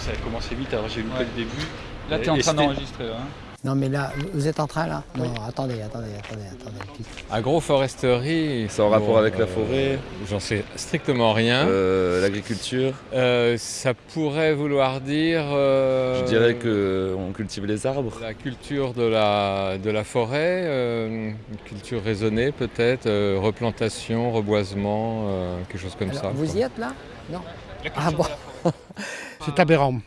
ça a commencé vite, alors j'ai eu le Ouais. le début. Là, tu es en train d'enregistrer. Hein. Non, mais là, vous êtes en train là Non, attendez, attendez, attendez, attendez. Agroforesterie. C'est en rapport bon, avec la euh, forêt J'en sais strictement rien. Euh, L'agriculture Euh, ça pourrait vouloir dire. euh, Je dirais qu'on cultive les arbres. La culture de la, de la forêt, euh, une culture raisonnée peut-être, euh, replantation, reboisement, euh, quelque chose comme Alors, ça. vous quoi. y êtes là Non Ah bon. C'est aberrant.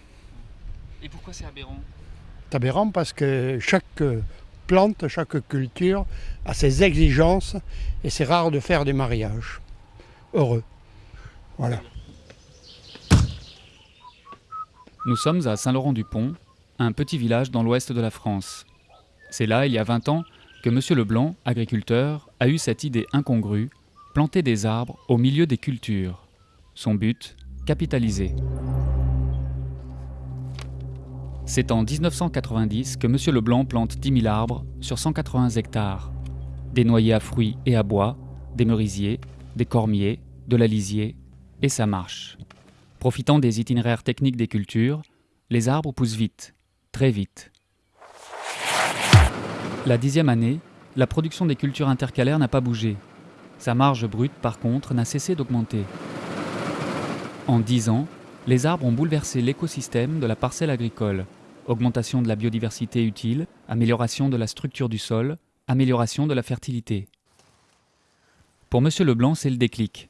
Et pourquoi c'est aberrant C'est aberrant parce que chaque plante, chaque culture a ses exigences et c'est rare de faire des mariages heureux. Voilà. Nous sommes à Saint-Laurent-du-Pont, un petit village dans l'ouest de la France. C'est là, il y a 20 ans, que M. Leblanc, agriculteur, a eu cette idée incongrue, planter des arbres au milieu des cultures. Son but, C'est en 1990 que M. Leblanc plante 10 000 arbres sur 180 hectares. Des noyers à fruits et à bois, des merisiers, des cormiers, de la lisier, et ça marche. Profitant des itinéraires techniques des cultures, les arbres poussent vite, très vite. La dixième année, la production des cultures intercalaires n'a pas bougé. Sa marge brute, par contre, n'a cessé d'augmenter. En dix ans, les arbres ont bouleversé l'écosystème de la parcelle agricole. Augmentation de la biodiversité utile, amélioration de la structure du sol, amélioration de la fertilité. Pour M. Leblanc, c'est le déclic.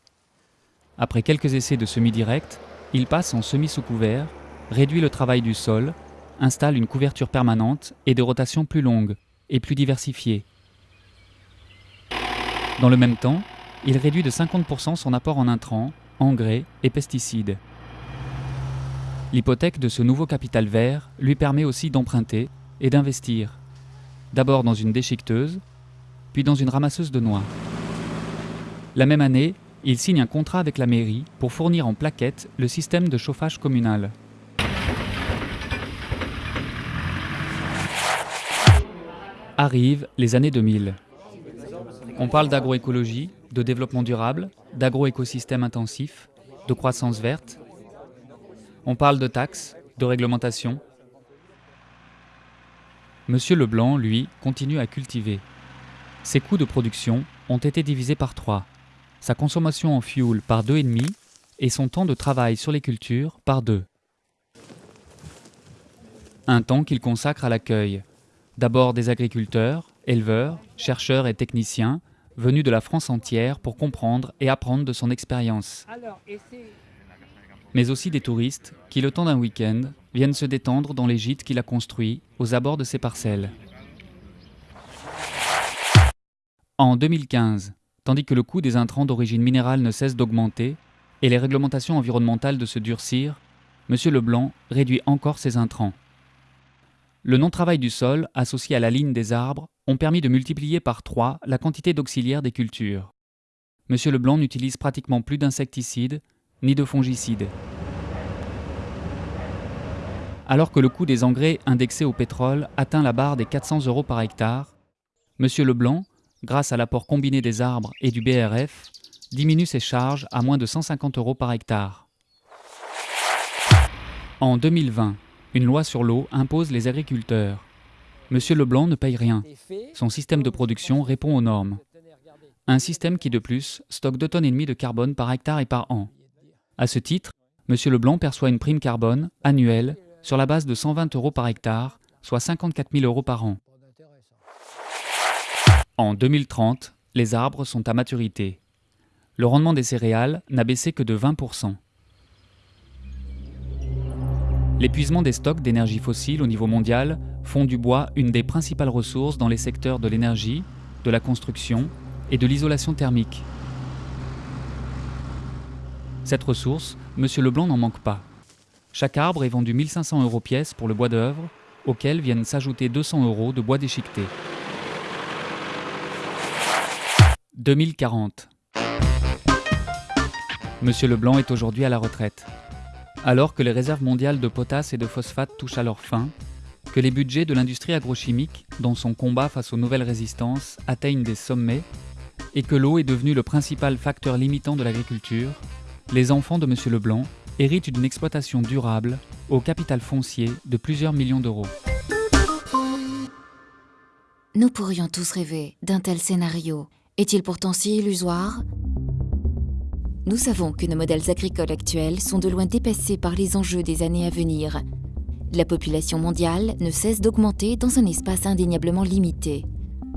Après quelques essais de semi-direct, il passe en semi sous couvert, réduit le travail du sol, installe une couverture permanente et des rotations plus longues et plus diversifiées. Dans le même temps, il réduit de 50% son apport en intrants, engrais et pesticides. L'hypothèque de ce nouveau capital vert lui permet aussi d'emprunter et d'investir. D'abord dans une déchiqueteuse, puis dans une ramasseuse de noix. La même année, il signe un contrat avec la mairie pour fournir en plaquettes le système de chauffage communal. Arrivent les années 2000. On parle d'agroécologie, de développement durable, d'agroécosystème intensif, de croissance verte. On parle de taxes, de réglementation. Monsieur Leblanc, lui, continue à cultiver. Ses coûts de production ont été divisés par 3 sa consommation en fuel par 2,5 et son temps de travail sur les cultures par 2. Un temps qu'il consacre à l'accueil, d'abord des agriculteurs, éleveurs, chercheurs et techniciens venus de la France entière pour comprendre et apprendre de son expérience, mais aussi des touristes qui, le temps d'un week-end, viennent se détendre dans les gîtes qu'il a construits aux abords de ses parcelles. En 2015, tandis que le coût des intrants d'origine minérale ne cesse d'augmenter et les réglementations environnementales de se durcir, M. Leblanc réduit encore ses intrants. Le non-travail du sol, associé à la ligne des arbres, ont permis de multiplier par 3 la quantité d'auxiliaires des cultures. M. Leblanc n'utilise pratiquement plus d'insecticides ni de fongicides. Alors que le coût des engrais indexés au pétrole atteint la barre des 400 euros par hectare, M. Leblanc, grâce à l'apport combiné des arbres et du BRF, diminue ses charges à moins de 150 euros par hectare. En 2020, une loi sur l'eau impose les agriculteurs. Monsieur Leblanc ne paye rien. Son système de production répond aux normes. Un système qui, de plus, stocke 2 tonnes et demie de carbone par hectare et par an. À ce titre, Monsieur Leblanc perçoit une prime carbone annuelle sur la base de 120 euros par hectare, soit 54 000 euros par an. En 2030, les arbres sont à maturité. Le rendement des céréales n'a baissé que de 20%. L'épuisement des stocks d'énergie fossile au niveau mondial font du bois une des principales ressources dans les secteurs de l'énergie, de la construction et de l'isolation thermique. Cette ressource, M. Leblanc n'en manque pas. Chaque arbre est vendu 1500 euros pièce pour le bois d'œuvre, auquel viennent s'ajouter 200 euros de bois déchiqueté. 2040. Monsieur Leblanc est aujourd'hui à la retraite. Alors que les réserves mondiales de potasse et de phosphate touchent à leur fin, que les budgets de l'industrie agrochimique, dans son combat face aux nouvelles résistances, atteignent des sommets, et que l'eau est devenue le principal facteur limitant de l'agriculture, les enfants de Monsieur Leblanc, hérite d'une exploitation durable au capital foncier de plusieurs millions d'euros. Nous pourrions tous rêver d'un tel scénario. Est-il pourtant si illusoire? Nous savons que nos modèles agricoles actuels sont de loin dépassés par les enjeux des années à venir. La population mondiale ne cesse d'augmenter dans un espace indéniablement limité.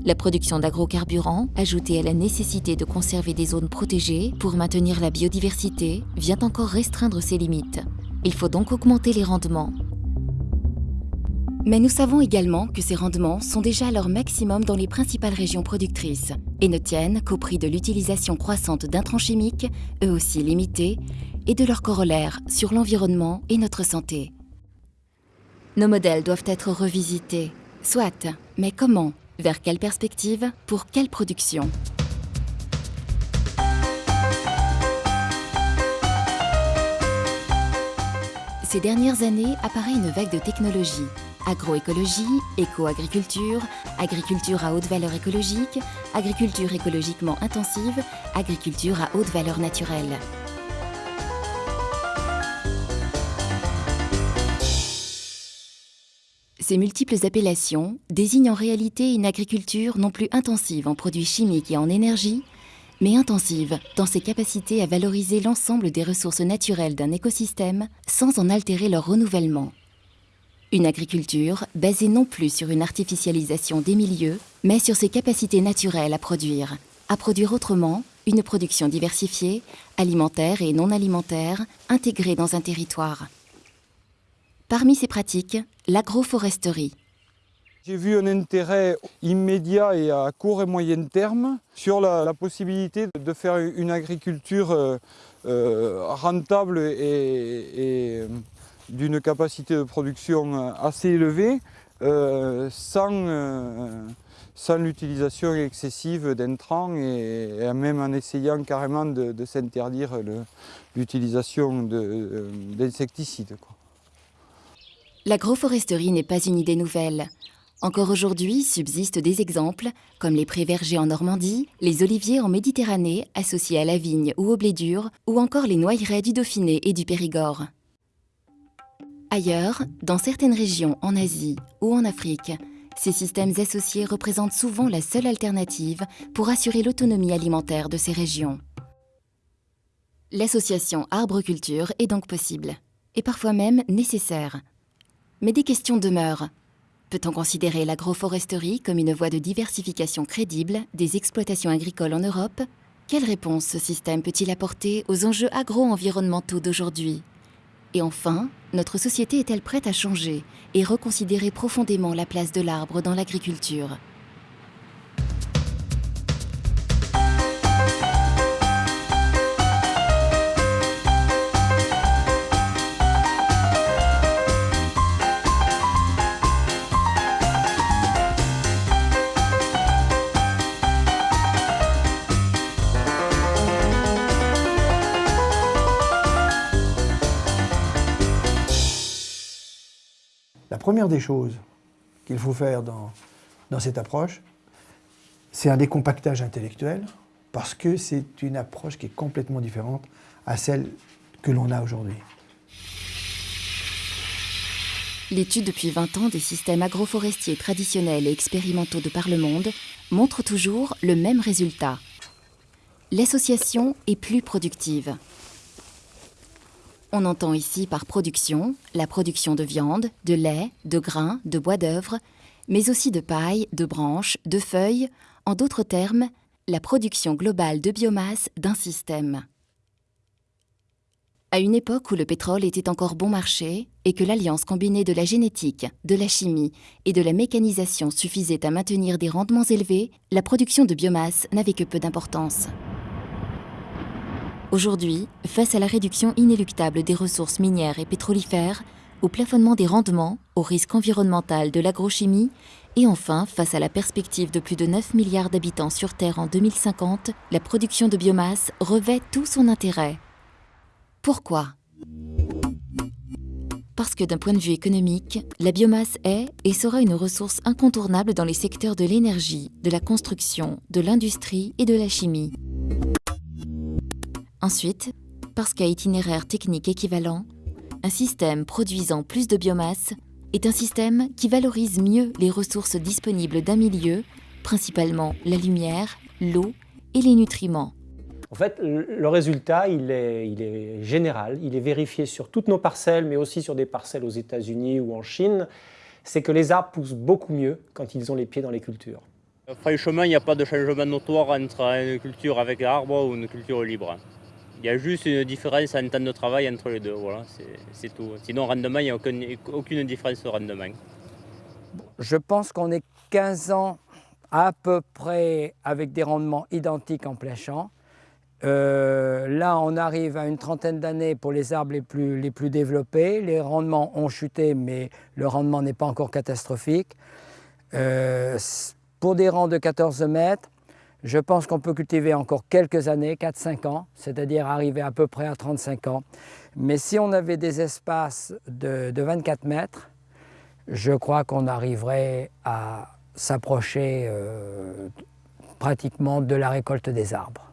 La production d'agrocarburants, ajoutée à la nécessité de conserver des zones protégées pour maintenir la biodiversité, vient encore restreindre ses limites. Il faut donc augmenter les rendements. Mais nous savons également que ces rendements sont déjà à leur maximum dans les principales régions productrices et ne tiennent qu'au prix de l'utilisation croissante d'intrants chimiques, eux aussi limités, et de leur corollaire sur l'environnement et notre santé. Nos modèles doivent être revisités. Soit, mais comment? Vers quelle perspective? Pour quelle production? Ces dernières années apparaît une vague de technologies. Agroécologie, éco-agriculture, agriculture à haute valeur écologique, agriculture écologiquement intensive, agriculture à haute valeur naturelle. Ces multiples appellations désignent en réalité une agriculture non plus intensive en produits chimiques et en énergie, mais intensive dans ses capacités à valoriser l'ensemble des ressources naturelles d'un écosystème sans en altérer leur renouvellement. Une agriculture basée non plus sur une artificialisation des milieux, mais sur ses capacités naturelles à produire. À produire autrement, une production diversifiée, alimentaire et non alimentaire, intégrée dans un territoire. Parmi ces pratiques, l'agroforesterie. J'ai vu un intérêt immédiat et à court et moyen terme sur la, possibilité de faire une agriculture euh, euh, rentable et d'une capacité de production assez élevée euh, sans, euh, sans l'utilisation excessive d'intrants et, même en essayant carrément de, de s'interdire l'utilisation d'insecticides. L'agroforesterie n'est pas une idée nouvelle. Encore aujourd'hui subsistent des exemples, comme les prés vergers en Normandie, les oliviers en Méditerranée associés à la vigne ou au blé dur, ou encore les noyeraies du Dauphiné et du Périgord. Ailleurs, dans certaines régions en Asie ou en Afrique, ces systèmes associés représentent souvent la seule alternative pour assurer l'autonomie alimentaire de ces régions. L'association arbre-culture est donc possible, et parfois même nécessaire. Mais des questions demeurent. Peut-on considérer l'agroforesterie comme une voie de diversification crédible des exploitations agricoles en Europe? Quelle réponse ce système peut-il apporter aux enjeux agro-environnementaux d'aujourd'hui? Et enfin, notre société est-elle prête à changer et reconsidérer profondément la place de l'arbre dans l'agriculture? Première des choses qu'il faut faire dans, dans cette approche, c'est un décompactage intellectuel, parce que c'est une approche qui est complètement différente à celle que l'on a aujourd'hui. L'étude depuis 20 ans des systèmes agroforestiers traditionnels et expérimentaux de par le monde montre toujours le même résultat. L'association est plus productive. On entend ici par production la production de viande, de lait, de grains, de bois d'œuvre, mais aussi de paille, de branches, de feuilles, en d'autres termes, la production globale de biomasse d'un système. À une époque où le pétrole était encore bon marché et que l'alliance combinée de la génétique, de la chimie et de la mécanisation suffisait à maintenir des rendements élevés, la production de biomasse n'avait que peu d'importance. Aujourd'hui, face à la réduction inéluctable des ressources minières et pétrolifères, au plafonnement des rendements, au risque environnemental de l'agrochimie, et enfin, face à la perspective de plus de 9 milliards d'habitants sur Terre en 2050, la production de biomasse revêt tout son intérêt. Pourquoi? Parce que d'un point de vue économique, la biomasse est et sera une ressource incontournable dans les secteurs de l'énergie, de la construction, de l'industrie et de la chimie. Ensuite, parce qu'à itinéraire technique équivalent, un système produisant plus de biomasse est un système qui valorise mieux les ressources disponibles d'un milieu, principalement la lumière, l'eau et les nutriments. En fait, le résultat, il est, il est, général, il est vérifié sur toutes nos parcelles, mais aussi sur des parcelles aux États-Unis ou en Chine, c'est que les arbres poussent beaucoup mieux quand ils ont les pieds dans les cultures. Franchement, il n'y a pas de changement notoire entre une culture avec arbre ou une culture libre. Il y a juste une différence en temps de travail entre les deux, voilà, c'est tout. Sinon, rendement, il n'y a aucune, aucune différence au rendement. Je pense qu'on est 15 ans à peu près avec des rendements identiques en plein champ. Euh, là, on arrive à une trentaine d'années pour les arbres les plus, développés. Les rendements ont chuté, mais le rendement n'est pas encore catastrophique. Euh, pour des rangs de 14 mètres, je pense qu'on peut cultiver encore quelques années, 4-5 ans, c'est-à-dire arriver à peu près à 35 ans. Mais si on avait des espaces de, de 24 mètres, je crois qu'on arriverait à s'approcher euh, pratiquement de la récolte des arbres.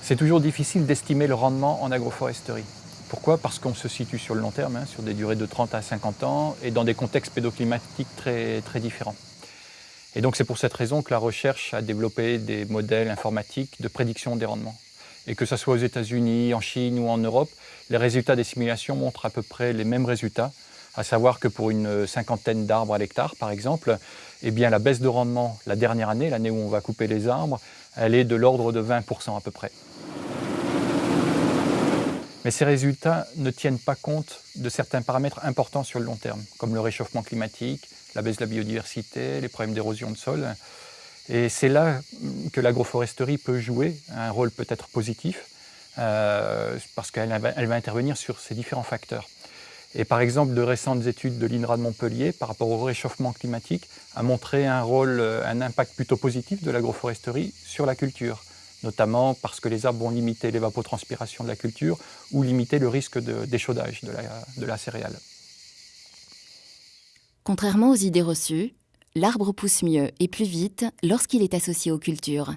C'est toujours difficile d'estimer le rendement en agroforesterie. Pourquoi? Parce qu'on se situe sur le long terme, hein, sur des durées de 30 à 50 ans et dans des contextes pédoclimatiques très différents. Et donc c'est pour cette raison que la recherche a développé des modèles informatiques de prédiction des rendements. Et que ce soit aux États-Unis, en Chine ou en Europe, les résultats des simulations montrent à peu près les mêmes résultats, à savoir que pour une cinquantaine d'arbres à l'hectare, par exemple, eh bien, la baisse de rendement la dernière année, l'année où on va couper les arbres, elle est de l'ordre de 20% à peu près. Mais ces résultats ne tiennent pas compte de certains paramètres importants sur le long terme, comme le réchauffement climatique, la baisse de la biodiversité, les problèmes d'érosion de sol. Et c'est là que l'agroforesterie peut jouer un rôle peut-être positif, euh, parce qu'elle va, va intervenir sur ces différents facteurs. Et par exemple, de récentes études de l'INRA de Montpellier par rapport au réchauffement climatique a montré un rôle, un impact plutôt positif de l'agroforesterie sur la culture, notamment parce que les arbres vont limiter l'évapotranspiration de la culture ou limiter le risque d'échaudage de, de, la, de la céréale. Contrairement aux idées reçues, l'arbre pousse mieux et plus vite lorsqu'il est associé aux cultures.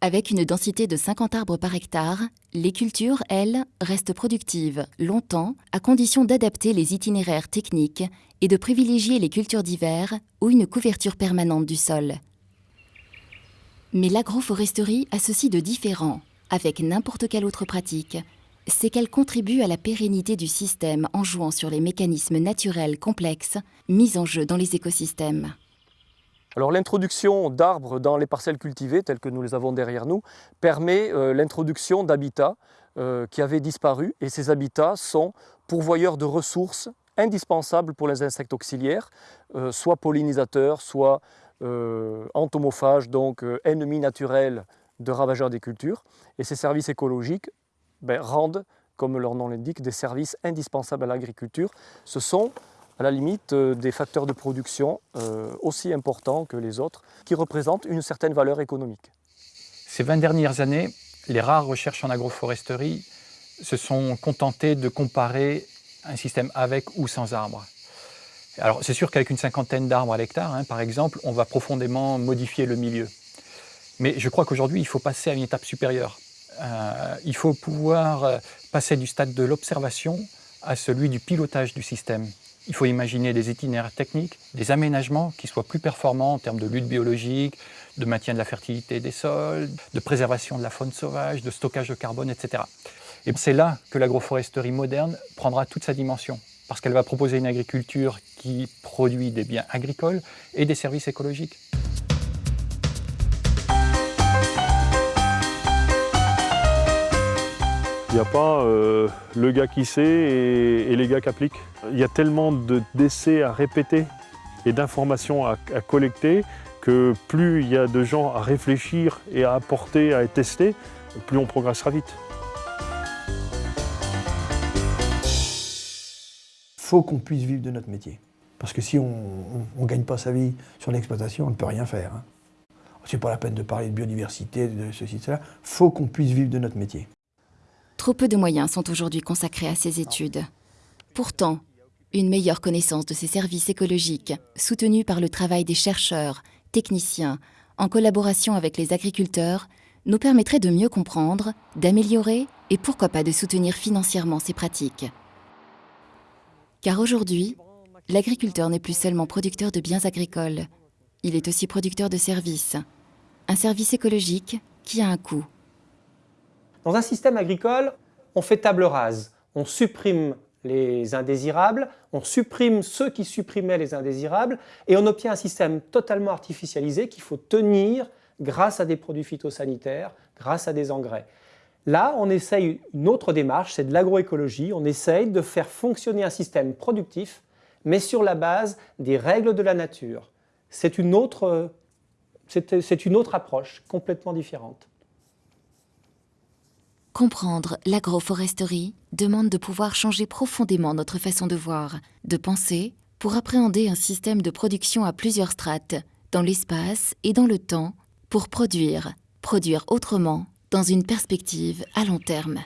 Avec une densité de 50 arbres par hectare, les cultures, elles, restent productives longtemps à condition d'adapter les itinéraires techniques et de privilégier les cultures d'hiver ou une couverture permanente du sol. Mais l'agroforesterie a ceci de différent, avec n'importe quelle autre pratique, c'est qu'elle contribue à la pérennité du système en jouant sur les mécanismes naturels complexes mis en jeu dans les écosystèmes. Alors l'introduction d'arbres dans les parcelles cultivées, telles que nous les avons derrière nous, permet euh, l'introduction d'habitats euh, qui avaient disparu et ces habitats sont pourvoyeurs de ressources indispensables pour les insectes auxiliaires, euh, soit pollinisateurs, soit entomophages, donc euh, ennemis naturels de ravageurs des cultures. Et ces services écologiques ben, rendent, comme leur nom l'indique, des services indispensables à l'agriculture. Ce sont à la limite euh, des facteurs de production euh, aussi importants que les autres, qui représentent une certaine valeur économique. Ces 20 dernières années, les rares recherches en agroforesterie se sont contentées de comparer un système avec ou sans arbres. Alors c'est sûr qu'avec une cinquantaine d'arbres à l'hectare, hein, par exemple, on va profondément modifier le milieu. Mais je crois qu'aujourd'hui, il faut passer à une étape supérieure. Euh, il faut pouvoir euh, passer du stade de l'observation à celui du pilotage du système. Il faut imaginer des itinéraires techniques, des aménagements qui soient plus performants en termes de lutte biologique, de maintien de la fertilité des sols, de préservation de la faune sauvage, de stockage de carbone, etc. Et c'est là que l'agroforesterie moderne prendra toute sa dimension, parce qu'elle va proposer une agriculture qui produit des biens agricoles et des services écologiques. Il n'y a pas euh, le gars qui sait et, et les gars qui appliquent. Il y a tellement d'essais à répéter et d'informations à, à, collecter que plus il y a de gens à réfléchir et à apporter, à tester, plus on progressera vite. Il faut qu'on puisse vivre de notre métier. Parce que si on ne gagne pas sa vie sur l'exploitation, on ne peut rien faire. Hein. C'est pas la peine de parler de biodiversité, de ceci, de cela. Faut qu'on puisse vivre de notre métier. Trop peu de moyens sont aujourd'hui consacrés à ces études. Pourtant, une meilleure connaissance de ces services écologiques, soutenus par le travail des chercheurs, techniciens, en collaboration avec les agriculteurs, nous permettrait de mieux comprendre, d'améliorer et pourquoi pas de soutenir financièrement ces pratiques. Car aujourd'hui, l'agriculteur n'est plus seulement producteur de biens agricoles, il est aussi producteur de services. Un service écologique qui a un coût. Dans un système agricole, on fait table rase. On supprime les indésirables, on supprime ceux qui supprimaient les indésirables et on obtient un système totalement artificialisé qu'il faut tenir grâce à des produits phytosanitaires, grâce à des engrais. Là, on essaye une autre démarche, c'est de l'agroécologie. On essaye de faire fonctionner un système productif, mais sur la base des règles de la nature. C'est une autre, une autre approche complètement différente. Comprendre l'agroforesterie demande de pouvoir changer profondément notre façon de voir, de penser, pour appréhender un système de production à plusieurs strates, dans l'espace et dans le temps, pour produire, produire autrement, dans une perspective à long terme.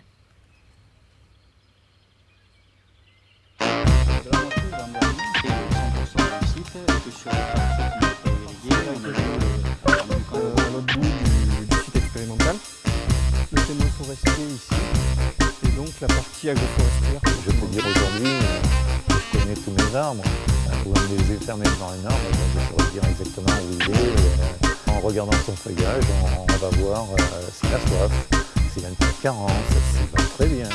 Le témoin forestier ici, et donc la partie agroforestière. Je peux dire aujourd'hui, je connais tous mes arbres. Ou un des yeux fermés devant un arbre, je saurais dire exactement où il est. En regardant son feuillage, on, va voir euh, s'il a soif, s'il a une carence, s'il va très bien.